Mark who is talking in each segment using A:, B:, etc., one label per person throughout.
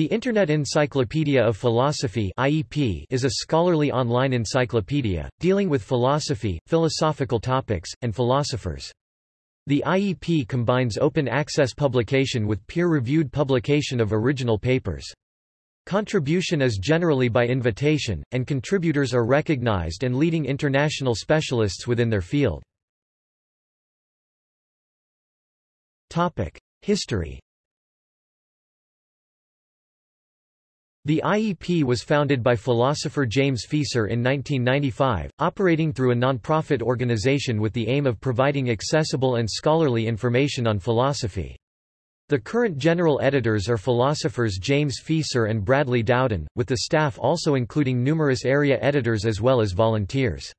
A: The Internet Encyclopedia of Philosophy (IEP) is a scholarly online encyclopedia dealing with philosophy, philosophical topics, and philosophers. The IEP combines open access publication with peer-reviewed publication of original papers. Contribution is generally by invitation, and contributors are recognized and leading international specialists within their field. History The IEP was founded by philosopher James Fieser in 1995, operating through a non-profit organization with the aim of providing accessible and scholarly information on philosophy. The current general editors are philosophers James Fieser and Bradley Dowden, with the staff also including numerous area editors as well as volunteers.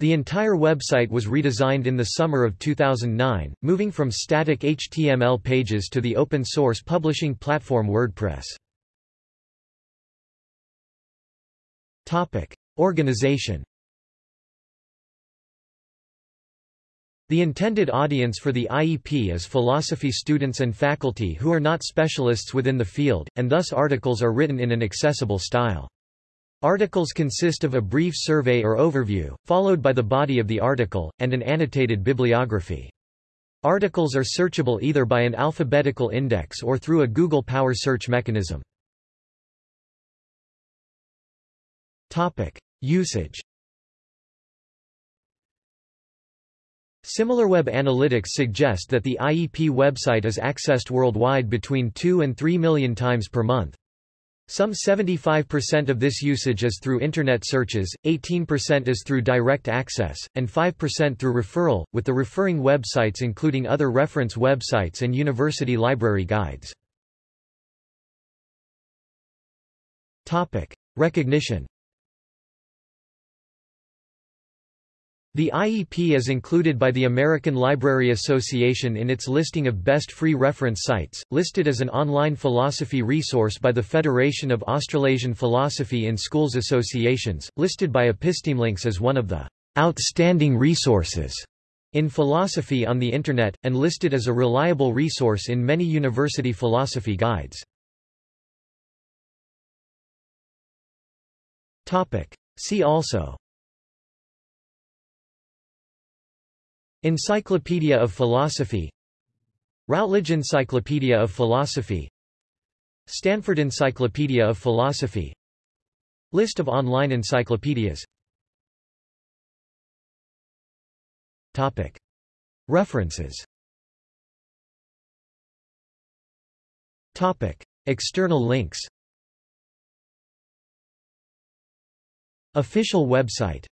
A: The entire website was redesigned in the summer of 2009, moving from static HTML pages to the open-source publishing platform WordPress. Topic. Organization The intended audience for the IEP is philosophy students and faculty who are not specialists within the field, and thus articles are written in an accessible style. Articles consist of a brief survey or overview, followed by the body of the article, and an annotated bibliography. Articles are searchable either by an alphabetical index or through a Google Power search mechanism. Topic. Usage SimilarWeb analytics suggest that the IEP website is accessed worldwide between 2 and 3 million times per month. Some 75% of this usage is through Internet searches, 18% is through direct access, and 5% through referral, with the referring websites including other reference websites and university library guides. Topic. Recognition The IEP is included by the American Library Association in its listing of best free reference sites, listed as an online philosophy resource by the Federation of Australasian Philosophy in Schools Associations, listed by Epistemelinks as one of the outstanding resources in philosophy on the Internet, and listed as a reliable resource in many university philosophy guides. See also Encyclopedia of Philosophy Routledge Encyclopedia of Philosophy Stanford Encyclopedia of Philosophy List of online encyclopedias Topic. References Topic. External links Official website